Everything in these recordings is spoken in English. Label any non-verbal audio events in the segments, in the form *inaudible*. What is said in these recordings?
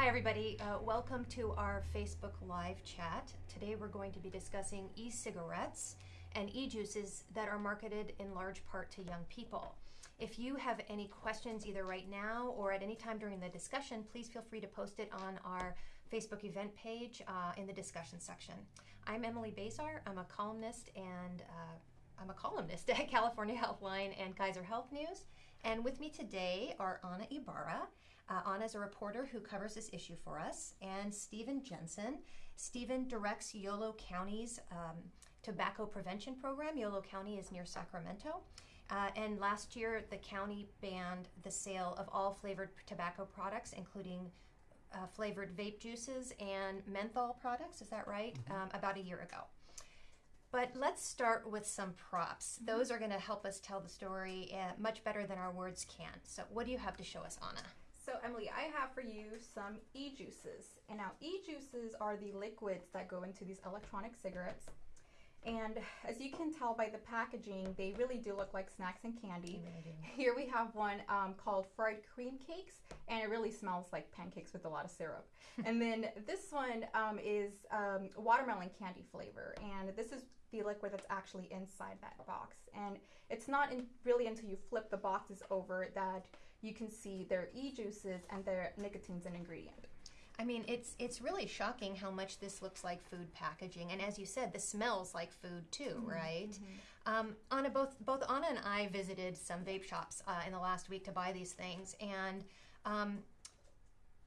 Hi, everybody. Uh, welcome to our Facebook Live chat. Today we're going to be discussing e cigarettes and e juices that are marketed in large part to young people. If you have any questions either right now or at any time during the discussion, please feel free to post it on our Facebook event page uh, in the discussion section. I'm Emily Bazar. I'm a columnist and uh, I'm a columnist *laughs* at California Healthline and Kaiser Health News. And with me today are Anna Ibarra. Uh, Anna is a reporter who covers this issue for us, and Stephen Jensen. Stephen directs Yolo County's um, tobacco prevention program. Yolo County is near Sacramento. Uh, and last year, the county banned the sale of all flavored tobacco products, including uh, flavored vape juices and menthol products. Is that right? Mm-hmm. Um, about a year ago. But let's start with some props. Mm-hmm. Those are going to help us tell the story uh, much better than our words can. So, what do you have to show us, Anna? So, Emily, I have for you some e juices. And now, e juices are the liquids that go into these electronic cigarettes. And as you can tell by the packaging, they really do look like snacks and candy. Here we have one um, called fried cream cakes, and it really smells like pancakes with a lot of syrup. *laughs* and then this one um, is um, watermelon candy flavor, and this is the liquid that's actually inside that box. And it's not in, really until you flip the boxes over that you can see their e-juices and their nicotine's an ingredient. I mean, it's it's really shocking how much this looks like food packaging, and as you said, this smells like food too, mm-hmm. right? Mm-hmm. Um, Anna, both both Anna and I visited some vape shops uh, in the last week to buy these things, and um,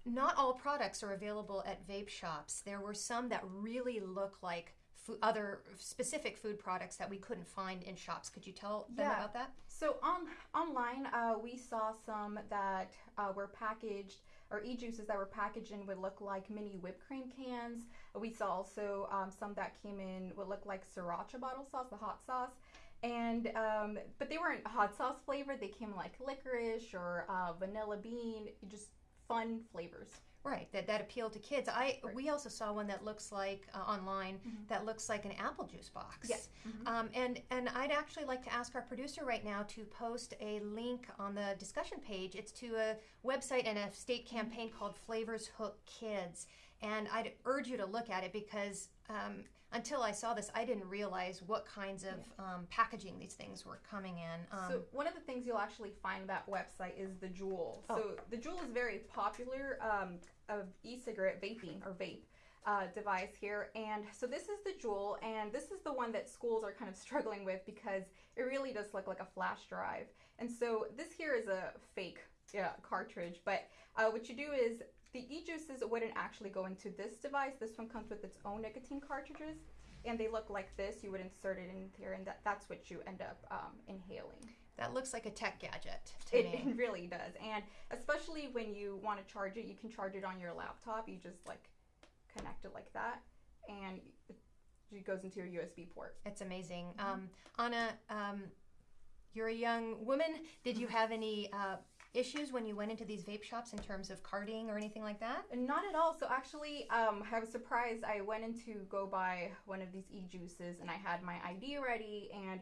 not all products are available at vape shops. There were some that really look like food, other specific food products that we couldn't find in shops. Could you tell them yeah. about that? So on online, uh, we saw some that uh, were packaged or e-juices that were packaged in would look like mini whipped cream cans. We saw also um, some that came in would look like sriracha bottle sauce, the hot sauce. And um, but they weren't hot sauce flavored. They came like licorice or uh, vanilla bean, just fun flavors. Right, that, that appeal to kids. I right. we also saw one that looks like uh, online mm-hmm. that looks like an apple juice box. Yes. Mm-hmm. Um, and and I'd actually like to ask our producer right now to post a link on the discussion page. It's to a website and a state campaign mm-hmm. called Flavors Hook Kids, and I'd urge you to look at it because. Um, until I saw this, I didn't realize what kinds of um, packaging these things were coming in. Um, so one of the things you'll actually find that website is the Juul. Oh. So the Juul is very popular um, of e-cigarette vaping or vape. Uh, device here. And so this is the Juul, and this is the one that schools are kind of *laughs* struggling with because it really does look like a flash drive. And so this here is a fake yeah, cartridge, but uh, what you do is the e-juices wouldn't actually go into this device. This one comes with its own nicotine cartridges, and they look like this. You would insert it in here, and that, that's what you end up um, inhaling. That looks like a tech gadget. It, it, really does, and especially when you want to charge it, you can charge it on your laptop. You just like connect it like that, and it goes into your USB port. It's amazing. Mm-hmm. Um, Anna, um, you're a young woman. Did you *laughs* have any uh, issues when you went into these vape shops in terms of carding or anything like that? Not at all. So actually, um, I was surprised. I went in to go buy one of these e-juices, and I had my ID ready, and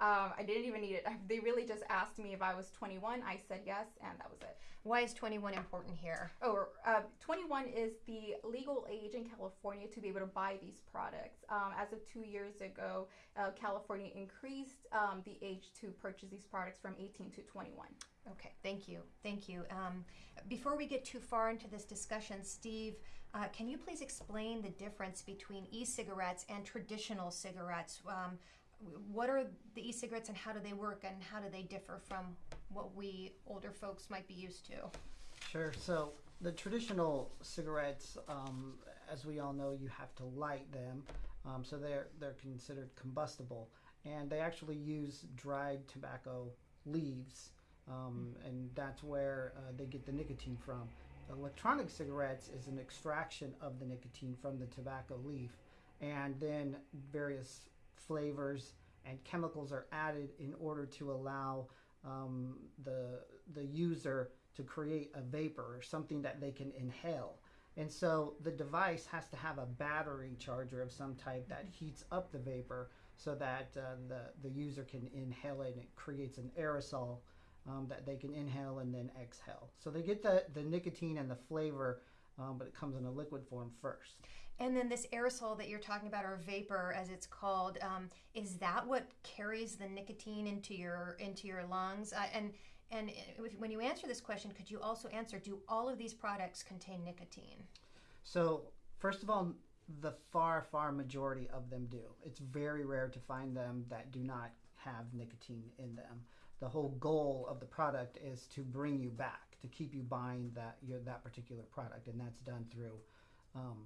um, I didn't even need it. *laughs* They really just asked me if I was 21. I said yes, and that was it. Why is 21 important here? Oh, uh, 21 is the legal age in California to be able to buy these products. Um, as of two years ago, uh, California increased um, the age to purchase these products from 18 to 21. Okay, thank you. Thank you. Um, before we get too far into this discussion, Steve, uh, can you please explain the difference between e cigarettes and traditional cigarettes? Um, what are the e cigarettes and how do they work and how do they differ from what we older folks might be used to? Sure. So, the traditional cigarettes, um, as we all know, you have to light them. Um, so, they're, they're considered combustible. And they actually use dried tobacco leaves um, and that's where uh, they get the nicotine from. Electronic cigarettes is an extraction of the nicotine from the tobacco leaf, and then various flavors and chemicals are added in order to allow um, the the user to create a vapor or something that they can inhale. And so the device has to have a battery charger of some type that heats up the vapor so that uh, the, the user can inhale it and it creates an aerosol um, that they can inhale and then exhale. So they get the, the nicotine and the flavor um, but it comes in a liquid form first. And then this aerosol that you're talking about, or vapor, as it's called, um, is that what carries the nicotine into your into your lungs? Uh, and and if, when you answer this question, could you also answer: Do all of these products contain nicotine? So, first of all, the far, far majority of them do. It's very rare to find them that do not have nicotine in them. The whole goal of the product is to bring you back, to keep you buying that your, that particular product, and that's done through um,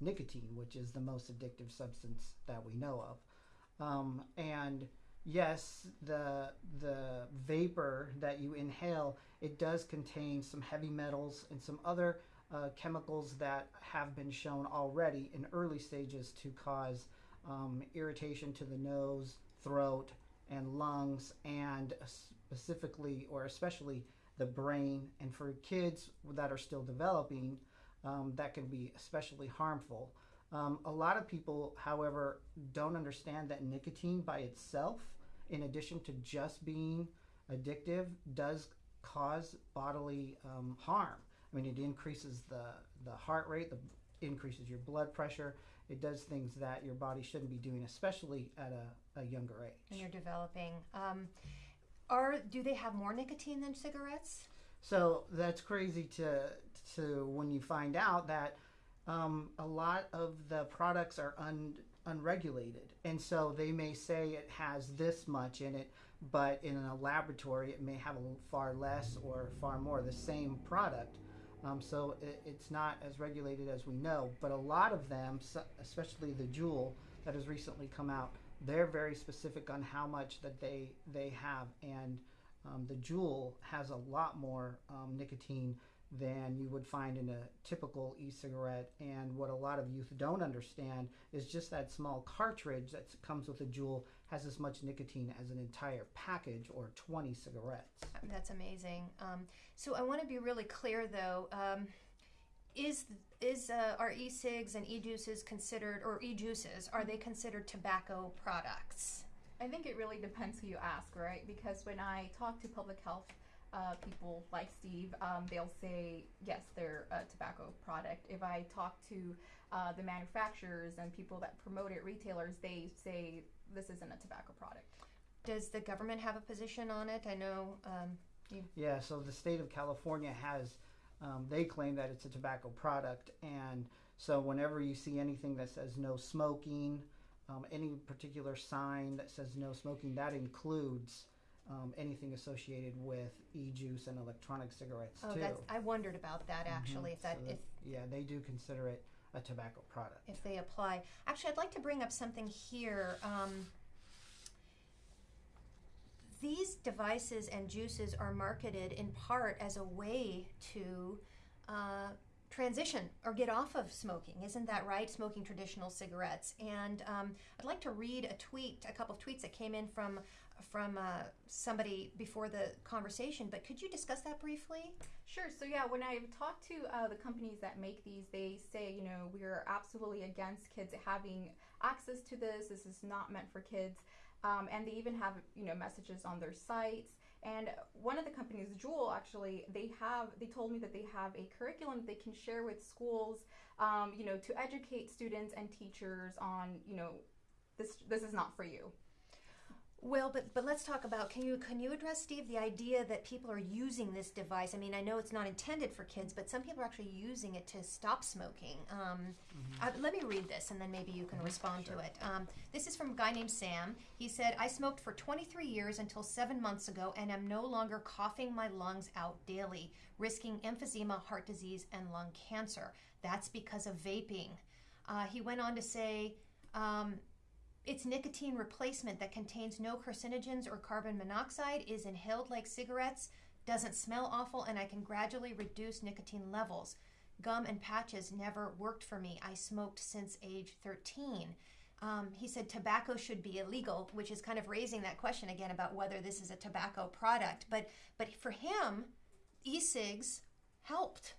nicotine, which is the most addictive substance that we know of. Um, and yes, the the vapor that you inhale it does contain some heavy metals and some other uh, chemicals that have been shown already in early stages to cause um, irritation to the nose, throat, and lungs, and specifically or especially the brain. And for kids that are still developing, um, that can be especially harmful. Um, a lot of people, however, don't understand that nicotine by itself, in addition to just being addictive, does cause bodily um, harm. I mean, it increases the, the heart rate, the increases your blood pressure. It does things that your body shouldn't be doing, especially at a, a younger age. And you're developing, um, are do they have more nicotine than cigarettes? So that's crazy to to when you find out that um, a lot of the products are un, unregulated, and so they may say it has this much in it, but in a laboratory it may have a far less or far more the same product. Um, so it, it's not as regulated as we know. But a lot of them, especially the Juul that has recently come out, they're very specific on how much that they they have, and um, the Juul has a lot more um, nicotine than you would find in a typical e-cigarette. And what a lot of youth don't understand is just that small cartridge that comes with a Juul has as much nicotine as an entire package or 20 cigarettes. That's amazing. Um, so I want to be really clear though. Um, is is uh, are e-cigs and e-juices considered or e-juices are they considered tobacco products? I think it really depends who you ask, right? Because when I talk to public health uh, people like Steve, um, they'll say yes, they're a tobacco product. If I talk to uh, the manufacturers and people that promote it, retailers, they say this isn't a tobacco product. Does the government have a position on it? I know. Um. Yeah, so the state of California has. Um, they claim that it's a tobacco product, and so whenever you see anything that says no smoking, um, any particular sign that says no smoking, that includes um, anything associated with e-juice and electronic cigarettes oh, too. That's, I wondered about that mm-hmm. actually. If that, so that, if yeah, they do consider it a tobacco product. If they apply, actually, I'd like to bring up something here. Um, these devices and juices are marketed in part as a way to uh, transition or get off of smoking. Isn't that right? Smoking traditional cigarettes. And um, I'd like to read a tweet, a couple of tweets that came in from from uh, somebody before the conversation, but could you discuss that briefly? Sure. So, yeah, when I've talked to uh, the companies that make these, they say, you know, we're absolutely against kids having access to this. This is not meant for kids. Um, and they even have, you know, messages on their sites. And one of the companies, Juul, actually, they have, they told me that they have a curriculum that they can share with schools, um, you know, to educate students and teachers on, you know, this, this is not for you. Well, but but let's talk about can you can you address Steve the idea that people are using this device? I mean, I know it's not intended for kids, but some people are actually using it to stop smoking. Um, mm-hmm. uh, let me read this, and then maybe you can mm-hmm. respond sure. to it. Um, this is from a guy named Sam. He said, "I smoked for 23 years until seven months ago, and am no longer coughing my lungs out daily, risking emphysema, heart disease, and lung cancer. That's because of vaping." Uh, he went on to say. Um, its nicotine replacement that contains no carcinogens or carbon monoxide is inhaled like cigarettes, doesn't smell awful, and I can gradually reduce nicotine levels. Gum and patches never worked for me. I smoked since age 13. Um, he said tobacco should be illegal, which is kind of raising that question again about whether this is a tobacco product. But but for him, e-cigs helped.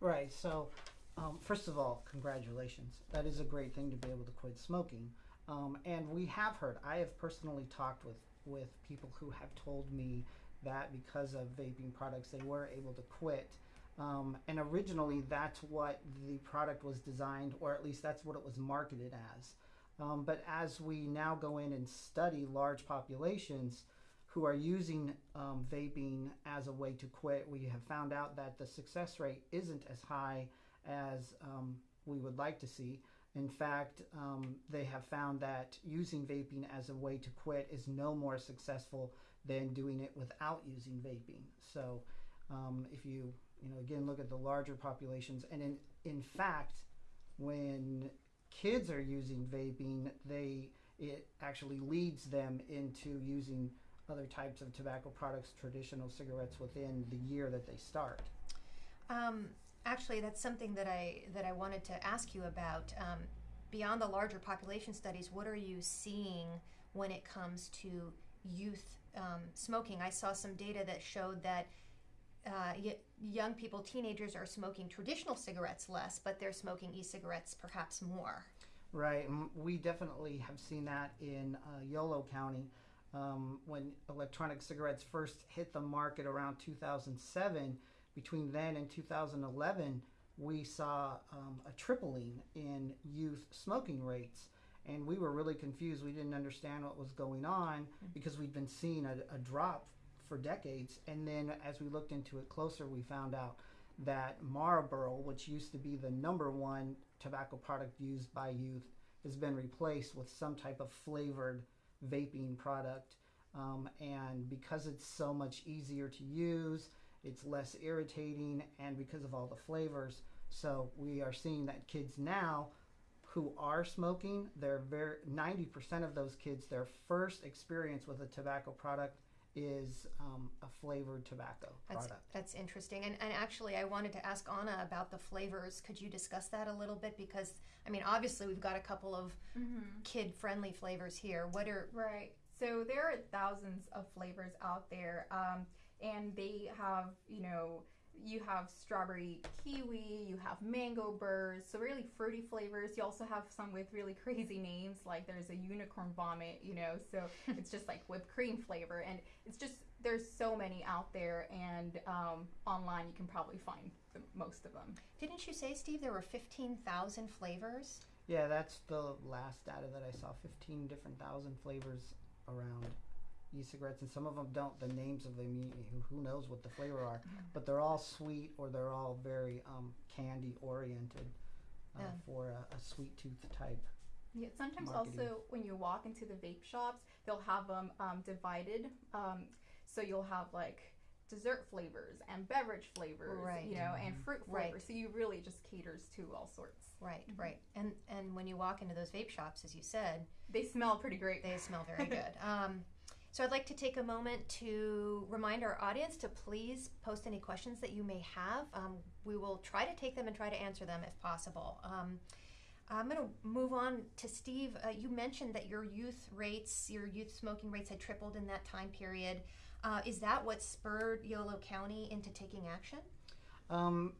Right. So, um, first of all, congratulations. That is a great thing to be able to quit smoking. Um, and we have heard, I have personally talked with, with people who have told me that because of vaping products, they were able to quit. Um, and originally, that's what the product was designed, or at least that's what it was marketed as. Um, but as we now go in and study large populations who are using um, vaping as a way to quit, we have found out that the success rate isn't as high as um, we would like to see. In fact, um, they have found that using vaping as a way to quit is no more successful than doing it without using vaping. So, um, if you you know again look at the larger populations, and in in fact, when kids are using vaping, they it actually leads them into using other types of tobacco products, traditional cigarettes, within the year that they start. Um, actually, that's something that I that I wanted to ask you about. Um, beyond the larger population studies, what are you seeing when it comes to youth um, smoking? I saw some data that showed that uh, young people, teenagers, are smoking traditional cigarettes less, but they're smoking e-cigarettes perhaps more. Right, we definitely have seen that in uh, Yolo County. Um, when electronic cigarettes first hit the market around 2007, between then and 2011, we saw um, a tripling in youth smoking rates. And we were really confused. We didn't understand what was going on because we'd been seeing a, a drop for decades. And then as we looked into it closer, we found out that Marlboro, which used to be the number one tobacco product used by youth, has been replaced with some type of flavored vaping product. Um, and because it's so much easier to use, it's less irritating, and because of all the flavors, so we are seeing that kids now who are smoking, they're very 90% of those kids, their first experience with a tobacco product is um, a flavored tobacco That's product. that's interesting. And and actually, I wanted to ask Anna about the flavors. Could you discuss that a little bit? Because I mean, obviously, we've got a couple of kid-friendly flavors here. What are Right. So there are thousands of flavors out there, um, and they have, you know, you have strawberry kiwi, you have mango burst, so really fruity flavors. You also have some with really crazy names, like there's a unicorn vomit, you know, so *laughs* it's just like whipped cream flavor, and it's just there's so many out there, and um, online you can probably find the, most of them. Didn't you say, Steve, there were 15,000 flavors? Yeah, that's the last data that I saw 15 different thousand flavors around e-cigarettes and some of them don't the names of them who, who knows what the flavor are but they're all sweet or they're all very um, candy oriented uh, Yeah. for a, a sweet tooth type Yeah, sometimes marketing. also when you walk into the vape shops, they'll have them um, divided. Um, so you'll have like dessert flavors and beverage flavors, Right. you know, and fruit Right. flavors. So you really just caters to all sorts. Right, Mhm. right. And and when you walk into those vape shops, as you said, They smell pretty great. they smell very *laughs* good. Um, so I'd like to take a moment to remind our audience to please post any questions that you may have. Um, we will try to take them and try to answer them if possible. Um, I'm going to move on to Steve. Uh, you mentioned that your youth rates, your youth smoking rates had tripled in that time period. Uh, is that what spurred Yolo County into taking action? Um,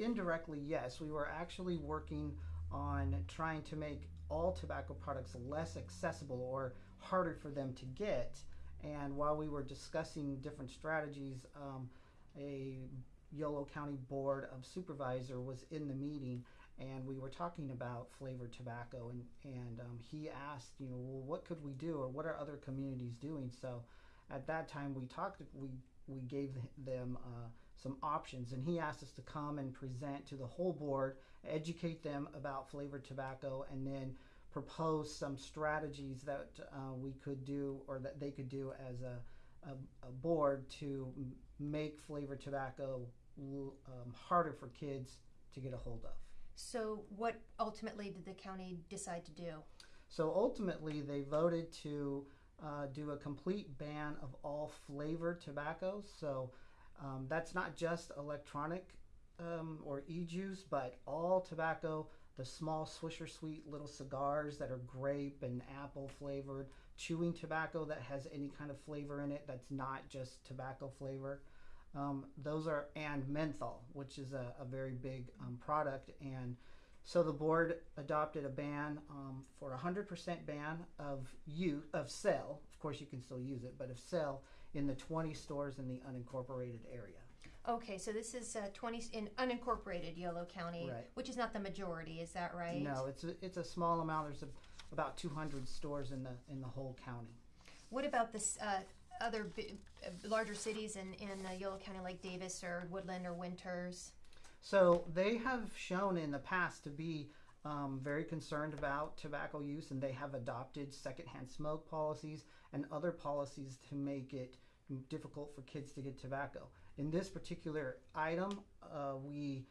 indirectly, yes. We were actually working on trying to make all tobacco products less accessible or harder for them to get. And while we were discussing different strategies, um, a Yolo County Board of Supervisor was in the meeting and we were talking about flavored tobacco and, and um, he asked, you know, well, what could we do or what are other communities doing? So at that time we talked, we, we gave them uh, some options and he asked us to come and present to the whole board educate them about flavored tobacco and then propose some strategies that uh, we could do or that they could do as a, a, a board to make flavored tobacco um, harder for kids to get a hold of So, what ultimately did the county decide to do? so ultimately they voted to uh, do a complete ban of all flavored tobaccos so um, that's not just electronic um, or e-juice, but all tobacco, the small Swisher Sweet little cigars that are grape and apple flavored, chewing tobacco that has any kind of flavor in it that's not just tobacco flavor. Um, those are, and menthol, which is a, a very big um, product. And so the board adopted a ban um, for a 100% ban of use, of sale. Of course, you can still use it, but of sale in the 20 stores in the unincorporated area. Okay, so this is uh, 20 in unincorporated Yolo County, Right. which is not the majority, is that right? No, it's a, it's a small amount. There's a, about 200 stores in the in the whole county. What about this uh, other bi- uh, larger cities in in uh, Yolo County, like Davis or Woodland or Winters? So they have shown in the past to be um, very concerned about tobacco use, and they have adopted secondhand smoke policies and other policies to make it difficult for kids to get tobacco. In this particular item, uh, we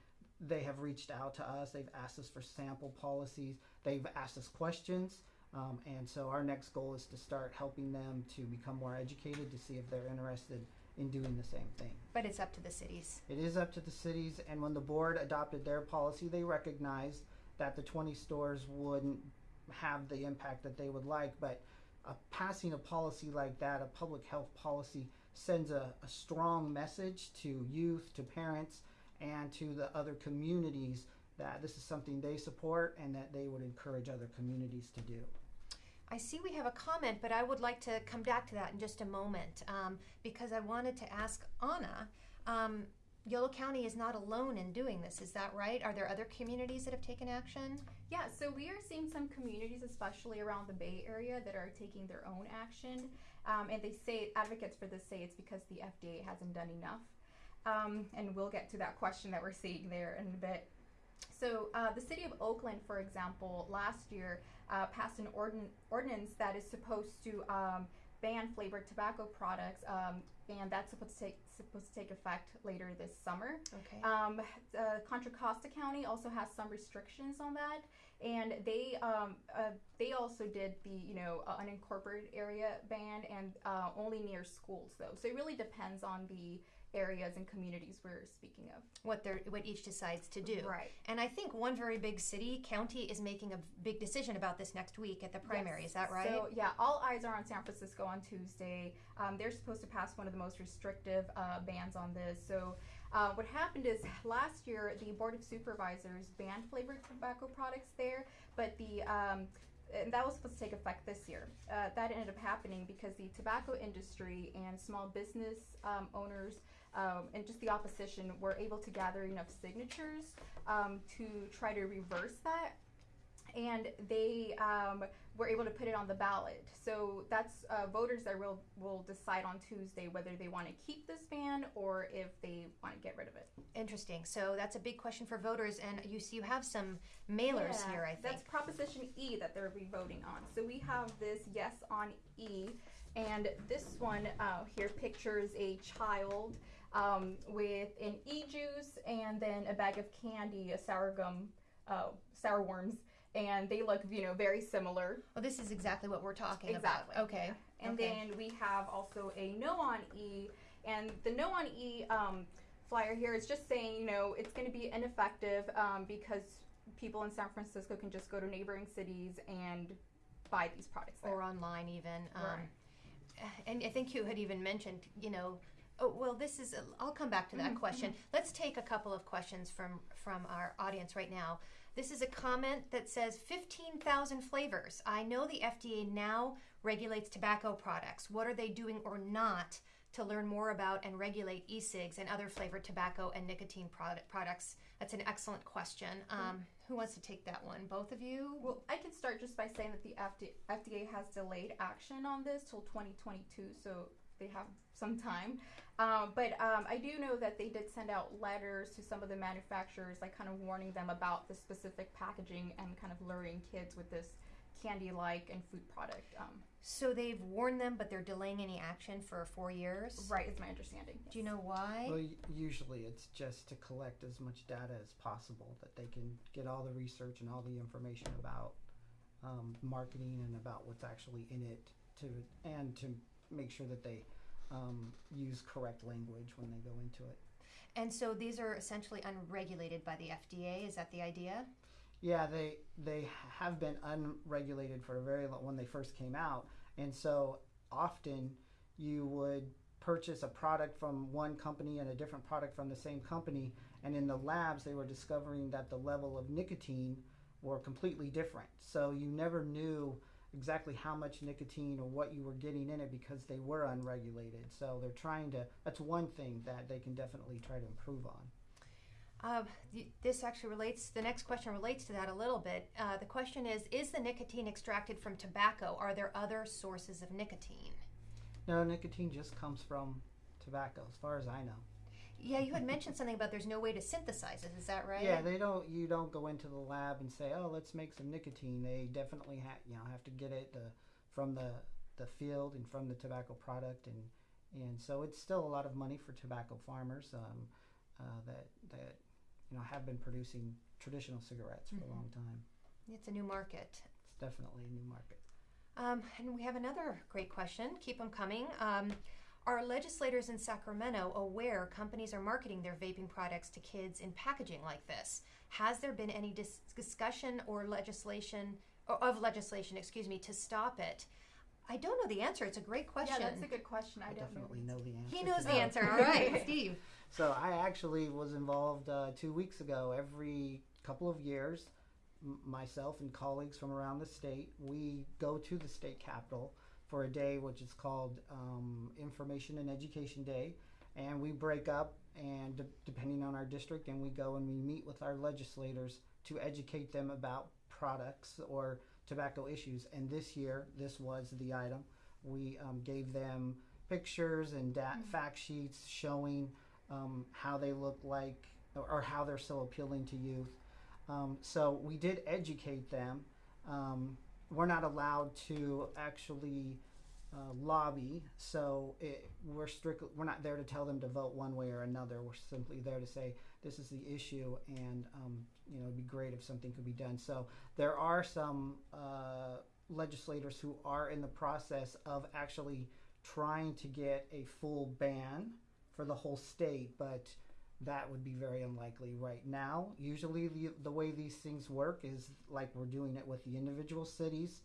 they have reached out to us. They've asked us for sample policies. They've asked us questions. Um, and so our next goal is to start helping them to become more educated to see if they're interested in doing the same thing. But it's up to the cities. It is up to the cities, and when the board adopted their policy, they recognized that the 20 stores wouldn't have the impact that they would like. But uh, passing a policy like that, a public health policy, sends a, a strong message to youth, to parents, and to the other communities that this is something they support and that they would encourage other communities to do. I see we have a comment, but I would like to come back to that in just a moment um, because I wanted to ask Anna. Um, Yolo County is not alone in doing this, is that right? Are there other communities that have taken action? Yeah, so we are seeing some communities, especially around the Bay Area, that are taking their own action. Um, and they say, advocates for this say it's because the FDA hasn't done enough. Um, and we'll get to that question that we're seeing there in a bit. So, uh, the city of Oakland, for example, last year uh, passed an ordin- ordinance that is supposed to um, ban flavored tobacco products, um, and that's supposed to take supposed to take effect later this summer. Okay. Um, uh, Contra Costa County also has some restrictions on that, and they um, uh, they also did the you know uh, unincorporated area ban and uh, only near schools though. So it really depends on the areas and communities we're speaking of. what they're what each decides to do. Right. And I think one very big city, county, is making a big decision about this next week at the primary. Yes. Is that right? So yeah, all eyes are on San Francisco on Tuesday. Um, they're supposed to pass one of the most restrictive uh, bans on this. So uh, what happened is last year the Board of Supervisors banned flavored tobacco products there, but the um, and that was supposed to take effect this year. Uh, that ended up happening because the tobacco industry and small business um, owners um, and just the opposition were able to gather enough signatures um, to try to reverse that and they um, were able to put it on the ballot. So that's uh, voters that will will decide on Tuesday whether they want to keep this ban or if they want to get rid of it. Interesting. So that's a big question for voters, and you see, you have some mailers Yeah, here. I think. that's Proposition E that they're be voting on. So we have this yes on E, and this one uh, here pictures a child um, with an E juice and then a bag of candy, a sour gum, uh, sour worms, and they look you know very similar. Well, this is exactly what we're talking Exactly. about. Okay. And Okay. then we have also a no on E, and the no on E um, flyer here is just saying, you know, it's going to be ineffective um, because people in San Francisco can just go to neighboring cities and buy these products there. Or online, even. Um, Right. And I think you had even mentioned, you know, oh, well, this is. I'll come back to that Mhm, question. Let's take a couple of questions from from our audience right now. This is a comment that says 15,000 flavors. I know the FDA now regulates tobacco products. What are they doing or not to learn more about and regulate e-cigs and other flavored tobacco and nicotine product products? That's an excellent question. Um, who wants to take that one? Both of you? Well, I can start just by saying that the FD- FDA has delayed action on this till 2022, so they have some time. Um, but um, I do know that they did send out letters to some of the manufacturers, like kind of warning them about the specific packaging and kind of luring kids with this candy-like and food product. Um, So they've warned them, but they're delaying any action for four years. right, is my understanding. Do you know why? Well, usually it's just to collect as much data as possible that they can get all the research and all the information about um, marketing and about what's actually in it to and to make sure that they um, use correct language when they go into it. And so these are essentially unregulated by the FDA. Is that the idea? Yeah, they they have been unregulated for a very long when they first came out, and so often you would purchase a product from one company and a different product from the same company, and in the labs they were discovering that the level of nicotine were completely different. So you never knew exactly how much nicotine or what you were getting in it because they were unregulated. So they're trying to. That's one thing that they can definitely try to improve on. Uh, this actually relates, the next question relates to that a little bit. Uh, the question is Is the nicotine extracted from tobacco? Are there other sources of nicotine? No, nicotine just comes from tobacco, as far as I know. Yeah, you had mentioned something about there's no way to synthesize it. Is that right? Yeah, they don't. You don't go into the lab and say, "Oh, let's make some nicotine." They definitely have, you know, have to get it uh, from the the field and from the tobacco product, and and so it's still a lot of money for tobacco farmers um, uh, that that you know have been producing traditional cigarettes for Mhm. a long time. It's a new market. It's definitely a new market. Um, and we have another great question. Keep them coming. Um, are legislators in Sacramento aware companies are marketing their vaping products to kids in packaging like this? Has there been any dis- discussion or legislation or of legislation, excuse me, to stop it? I don't know the answer. It's a great question. Yeah, that's a good question. I, I, don't definitely know. know the answer. he knows the answer. *laughs* All right, Steve. So I actually was involved uh, two weeks ago. Every couple of years, m- myself and colleagues from around the state, we go to the state capitol for a day which is called um, Information and Education Day, and we break up and de- depending on our district, and we go and we meet with our legislators to educate them about products or tobacco issues. And this year, this was the item. We um, gave them pictures and da- fact sheets showing um, how they look like or, or how they're so appealing to youth. Um, so we did educate them. Um, we're not allowed to actually uh, lobby, so it, we're strictly we're not there to tell them to vote one way or another. We're simply there to say this is the issue, and um, you know it'd be great if something could be done. So there are some uh, legislators who are in the process of actually trying to get a full ban for the whole state, but that would be very unlikely right now. Usually, the, the way these things work is like we're doing it with the individual cities,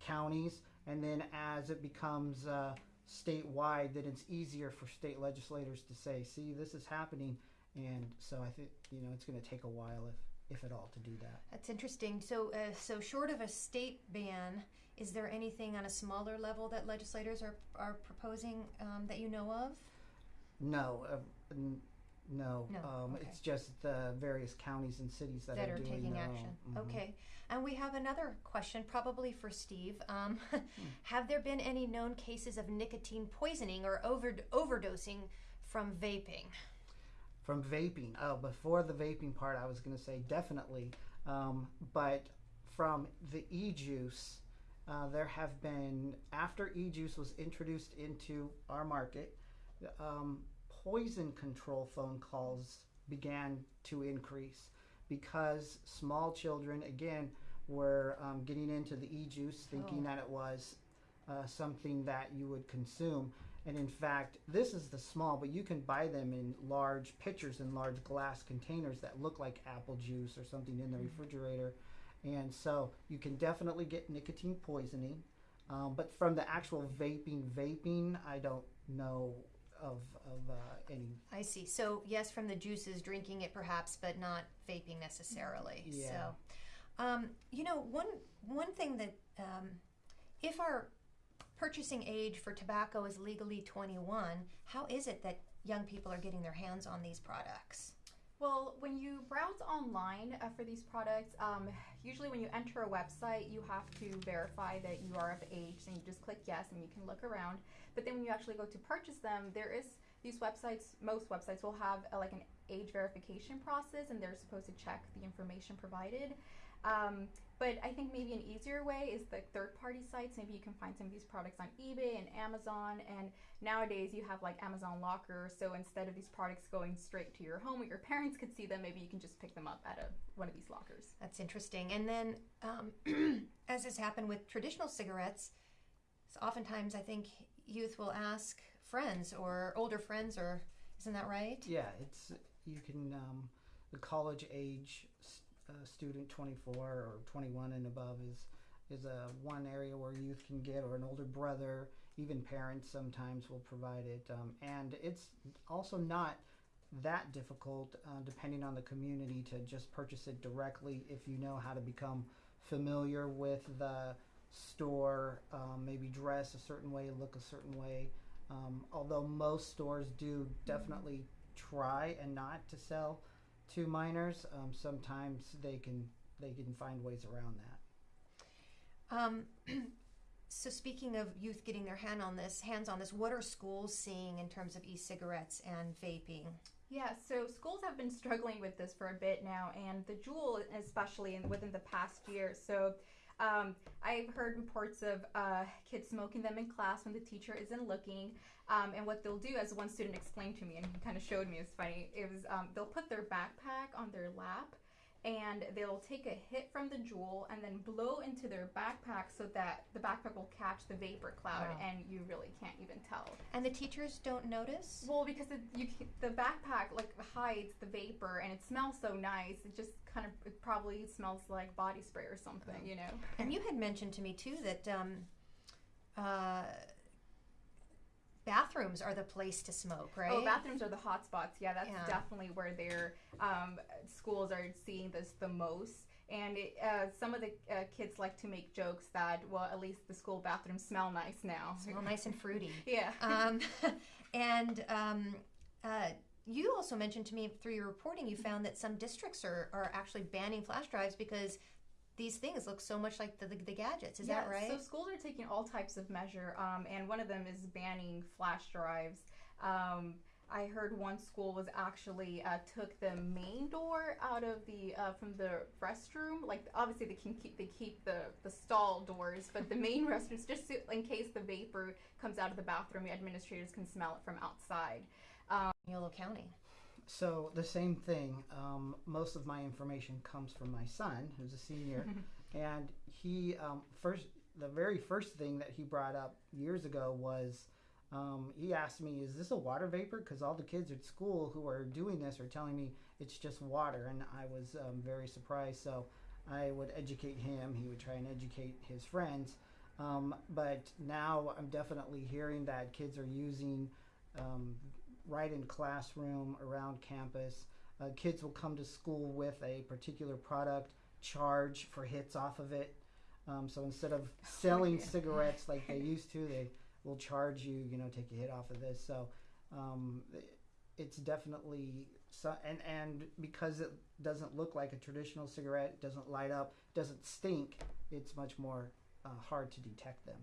counties, and then as it becomes uh, statewide, then it's easier for state legislators to say, see, this is happening. And so I think, you know, it's going to take a while, if, if at all, to do that. That's interesting. So, uh, so short of a state ban, is there anything on a smaller level that legislators are are proposing um, that you know of? No, uh, no. No, Um, okay. It's just the various counties and cities that, that are, are doing taking their action. own. Mhm. Okay. And we have another question, probably for Steve. Um, *laughs* have there been any known cases of nicotine poisoning or over- overdosing from vaping? From vaping. Oh, before the vaping part, I was going to say definitely. Um, but from the e juice, uh, there have been, after e juice was introduced into our market, um, poison control phone calls began to increase because small children, again, were um, getting into the e juice thinking Oh. that it was uh, something that you would consume. And in fact, this is the small, but you can buy them in large pitchers and large glass containers that look like apple juice or something in the refrigerator. And so you can definitely get nicotine poisoning. Um, but from the actual vaping, vaping, I don't know of, of uh, any. I see. So yes, from the juices, drinking it perhaps, but not vaping necessarily. Yeah. So, um, you know, one one thing that um, if our purchasing age for tobacco is legally 21, how is it that young people are getting their hands on these products? Well, when you browse online uh, for these products, um, usually when you enter a website, you have to verify that you are of age, and you just click yes, and you can look around. But then when you actually go to purchase them, there is these websites. Most websites will have uh like an age verification process, and they're supposed to check the information provided. Um, but I think maybe an easier way is the third-party sites. Maybe you can find some of these products on eBay and Amazon, and nowadays you have like Amazon Locker. So instead of these products going straight to your home where your parents could see them, maybe you can just pick them up at a, one of these lockers. That's interesting. And then, um, *clears throat* as has happened with traditional cigarettes, so oftentimes I think youth will ask friends or older friends, or isn't that right? Yeah, it's you can um, the college age s- student 24 or 21 and above is is a one area where youth can get or an older brother even parents sometimes will provide it um, and it's also not that difficult uh, depending on the community to just purchase it directly if you know how to become familiar with the store, um, maybe dress a certain way, look a certain way. Um, although most stores do definitely try and not to sell to minors, um, sometimes they can they can find ways around that. Um, *clears throat* so speaking of youth getting their hand on this, hands on this, what are schools seeing in terms of e-cigarettes and vaping? Yeah, so schools have been struggling with this for a bit now, and the Juul, especially in, within the past year. So, um, I've heard reports of uh, kids smoking them in class when the teacher isn't looking. Um, and what they'll do, as one student explained to me, and he kind of showed me, it's funny. It was um, they'll put their backpack on their lap, and they'll take a hit from the Juul and then blow into their backpack so that the backpack will catch the vapor cloud, Wow. and you really can't even tell. And the teachers don't notice? Well, because it, you the backpack like hides the vapor, and it smells so nice. It just kind of it probably smells like body spray or something, you know. And you had mentioned to me too that um, uh, bathrooms are the place to smoke, right? Oh, bathrooms are the hot spots. Yeah, that's Yeah. definitely where their um, schools are seeing this the most. And it, uh, some of the uh, kids like to make jokes that, well, at least the school bathrooms smell nice now. Smell nice and fruity. *laughs* Yeah. *laughs* um, and um, uh, you also mentioned to me through your reporting, you found that some districts are, are actually banning flash drives because these things look so much like the, the, the gadgets. Is that Yeah, right? So schools are taking all types of measure, um, and one of them is banning flash drives. Um, I heard one school was actually uh, took the main door out of the uh, from the restroom. Like obviously they can keep they keep the the stall doors, but the main *laughs* restrooms just so, in case the vapor comes out of the bathroom, the administrators can smell it from outside. Yolo County. So the same thing. Um, most of my information comes from my son, who's a senior, *laughs* and he um, first the very first thing that he brought up years ago was um, he asked me, "Is this a water vapor?" Because all the kids at school who are doing this are telling me it's just water, and I was um, very surprised. So I would educate him. He would try and educate his friends. Um, but now I'm definitely hearing that kids are using um, right in classroom, around campus. Uh, kids will come to school with a particular product, charge for hits off of it. Um, so instead of *laughs* selling yeah. cigarettes like they *laughs* used to, they will charge you, you know, take a hit off of this. So um, it's definitely so, and and because it doesn't look like a traditional cigarette, doesn't light up, doesn't stink, it's much more uh, hard to detect them.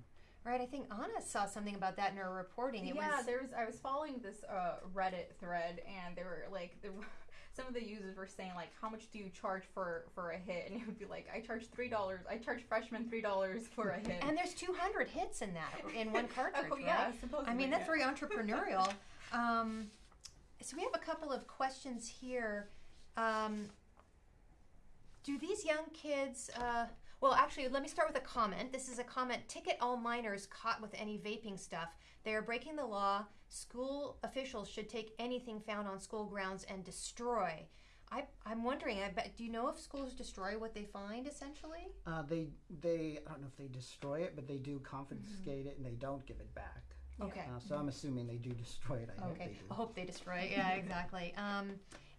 Right, I think Anna saw something about that in her reporting. It yeah, was there was. I was following this uh, Reddit thread, and there were like there were, *laughs* some of the users were saying like, "How much do you charge for for a hit?" And it would be like, "I charge three dollars. I charge freshmen three dollars for a hit." and there's 200 hits in that in one *laughs* cartridge, oh yeah, right? supposedly. I mean, that's yeah. very entrepreneurial. *laughs* um, so we have a couple of questions here. Um, do these young kids? Uh, well, actually, let me start with a comment. This is a comment. Ticket all minors caught with any vaping stuff. They are breaking the law. School officials should take anything found on school grounds and destroy. I, I'm wondering. I bet. Do you know if schools destroy what they find? Essentially. Uh, they they I don't know if they destroy it, but they do confiscate it and they don't give it back. Okay. Uh, so I'm assuming they do destroy it. I hope Okay. they do. I hope they destroy it. Yeah, *laughs* exactly. Um,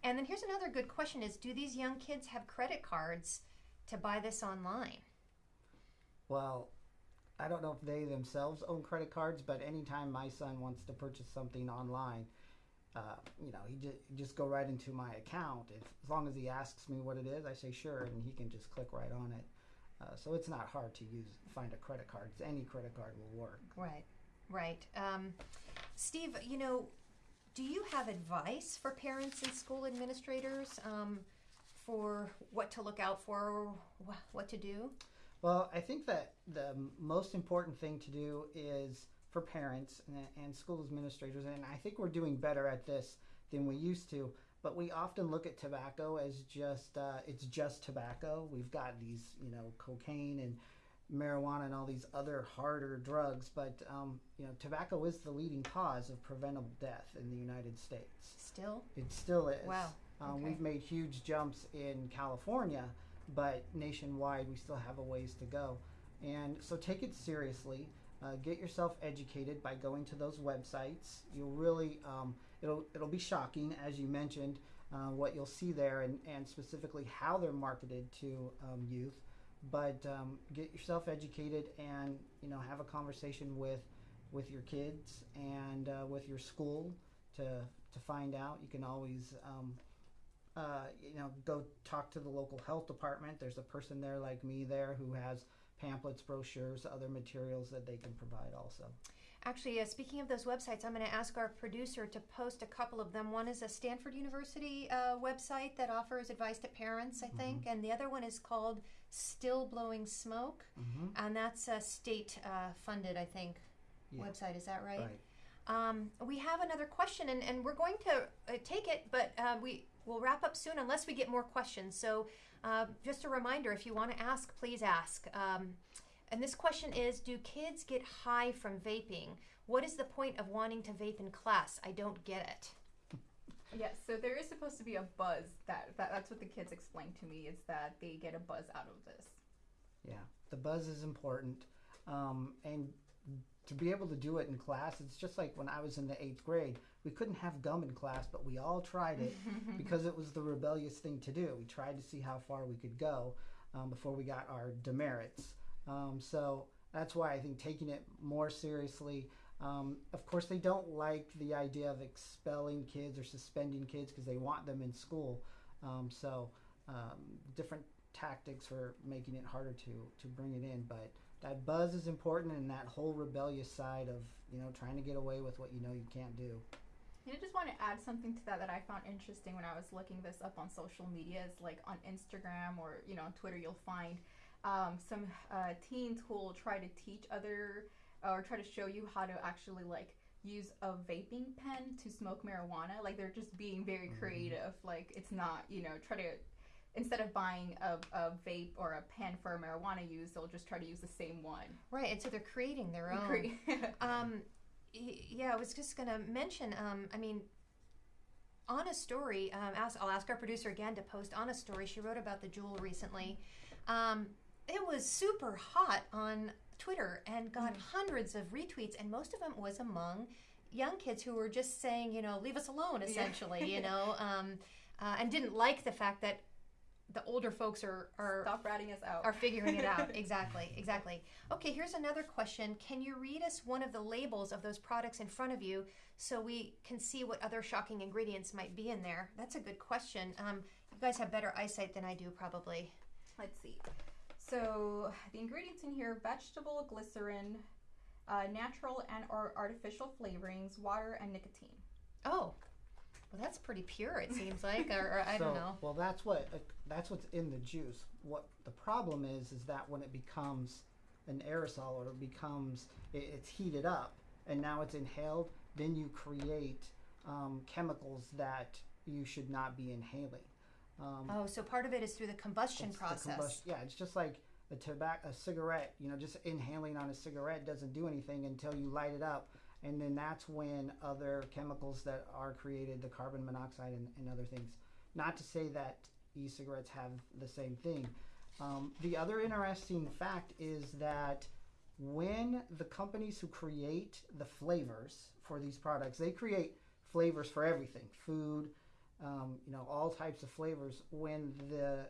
and then here's another good question: Is do these young kids have credit cards to buy this online? Well, I don't know if they themselves own credit cards, but anytime my son wants to purchase something online, uh, you know, he just just go right into my account. If, as long as he asks me what it is, I say sure, and he can just click right on it. Uh, so it's not hard to use find a credit card. Any credit card will work. Right. Right. Um, Steve, you know, do you have advice for parents and school administrators um, for what to look out for, what to do? Well, I think that the most important thing to do is for parents and, and school administrators, and I think we're doing better at this than we used to. But we often look at tobacco as just uh, it's just tobacco. We've got these, you know, cocaine and marijuana and all these other harder drugs, but um, you know, tobacco is the leading cause of preventable death in the United States. Still? It still is. Wow. Um, Okay. We've made huge jumps in California, but nationwide we still have a ways to go. And so take it seriously. Uh, get yourself educated by going to those websites. You'll really, um, it'll it'll be shocking as you mentioned uh, what you'll see there, and and specifically how they're marketed to um, youth. but um, get yourself educated and you know have a conversation with with your kids and uh, with your school to to find out. You can always um, uh, you know go talk to the local health department. There's a person there like me there who has pamphlets, brochures, other materials that they can provide also. Actually, uh, speaking of those websites, I'm going to ask our producer to post a couple of them. One is a Stanford University uh, website that offers advice to parents, I think, and the other one is called Still Blowing Smoke, Mm-hmm. and that's a state uh, funded, I think, Yeah. website. Is that right? Right. Um, we have another question, and, and we're going to uh, take it, but uh, we will wrap up soon unless we get more questions. So, uh, just a reminder if you want to ask, please ask. Um, and this question is Do kids get high from vaping? What is the point of wanting to vape in class? I don't get it. Yes, so there is supposed to be a buzz. That, that that's what the kids explained to me is that they get a buzz out of this. Yeah, the buzz is important, um, and to be able to do it in class, it's just like when I was in the eighth grade. We couldn't have gum in class, but we all tried it *laughs* because it was the rebellious thing to do. We tried to see how far we could go um, before we got our demerits. Um, so that's why I think taking it more seriously. Um, of course, they don't like the idea of expelling kids or suspending kids because they want them in school. Um, so um, different tactics for making it harder to to bring it in. But that buzz is important, and that whole rebellious side of you know trying to get away with what you know you can't do. And I just want to add something to that that I found interesting when I was looking this up on social media. Is like on Instagram or you know on Twitter, you'll find um, some uh, teens who will try to teach other or try to show you how to actually like use a vaping pen to smoke marijuana. Like they're just being very Mhm. creative. Like it's not you know try to instead of buying a, a vape or a pen for marijuana use, they'll just try to use the same one. Right, and so they're creating their own. *laughs* Um, yeah, I was just going to mention. Um, I mean, on a story, um, ask, I'll ask our producer again to post on a story. She wrote about the Juul recently. Um, it was super hot on Twitter and got Mm. hundreds of retweets, and most of them was among young kids who were just saying, you know, leave us alone, Yeah. essentially, you *laughs* know, um, uh, and didn't like the fact that the older folks are are Stop ratting us out. are figuring it out. *laughs* exactly, exactly. Okay, here's another question. Can you read us one of the labels of those products in front of you so we can see what other shocking ingredients might be in there? That's a good question. Um, you guys have better eyesight than I do, probably. Let's see. So the ingredients in here: vegetable glycerin, uh, natural and or artificial flavorings, water, and nicotine. Oh, well, that's pretty pure. It seems like, or, or I so, don't know. Well, that's what uh, that's what's in the juice. What the problem is is that when it becomes an aerosol or it becomes it, it's heated up and now it's inhaled, then you create um, chemicals that you should not be inhaling. Um, Oh, so part of it is through the combustion the process. combust- yeah, it's just like a tobacco, a cigarette. You know, just inhaling on a cigarette doesn't do anything until you light it up, and then that's when other chemicals that are created, the carbon monoxide and, and other things. Not to say that e-cigarettes have the same thing. Um, the other interesting fact is that when the companies who create the flavors for these products, they create flavors for everything, food, um, you know, all types of flavors. When the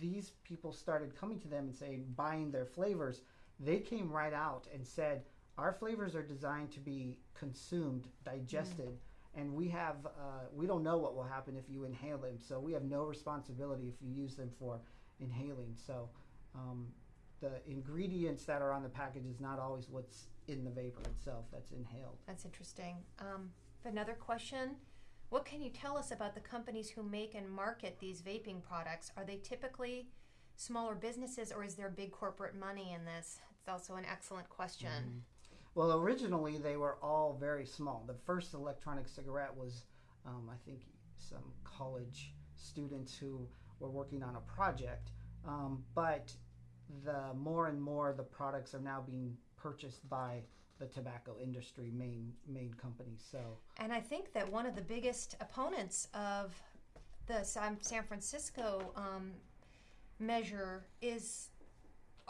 these people started coming to them and saying buying their flavors, they came right out and said our flavors are designed to be consumed, digested, and we have uh, we don't know what will happen if you inhale them. So we have no responsibility if you use them for inhaling. So um, the ingredients that are on the package is not always what's in the vapor itself that's inhaled. That's interesting. Um, another question. What can you tell us about the companies who make and market these vaping products? Are they typically smaller businesses or is there big corporate money in this? It's also an excellent question. Well, originally they were all very small. The first electronic cigarette was, um, I think, some college students who were working on a project. Um, but the more and more the products are now being purchased by the tobacco industry main main companies. So And I think that one of the biggest opponents of the San Francisco um, measure is,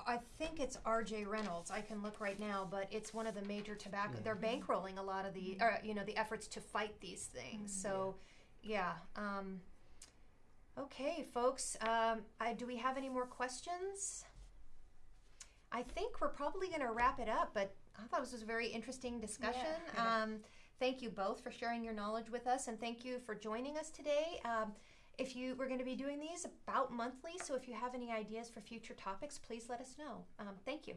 I think it's R.J. Reynolds. I can look right now, but it's one of the major tobacco. They're bankrolling a lot of the, or, you know, the efforts to fight these things. So, yeah. Um, okay, folks. Um, I, do we have any more questions? I think we're probably going to wrap it up, but I thought this was a very interesting discussion. Yeah. Um, thank you both for sharing your knowledge with us, and thank you for joining us today. Um, if you we're going to be doing these about monthly, so if you have any ideas for future topics, please let us know. Um, thank you.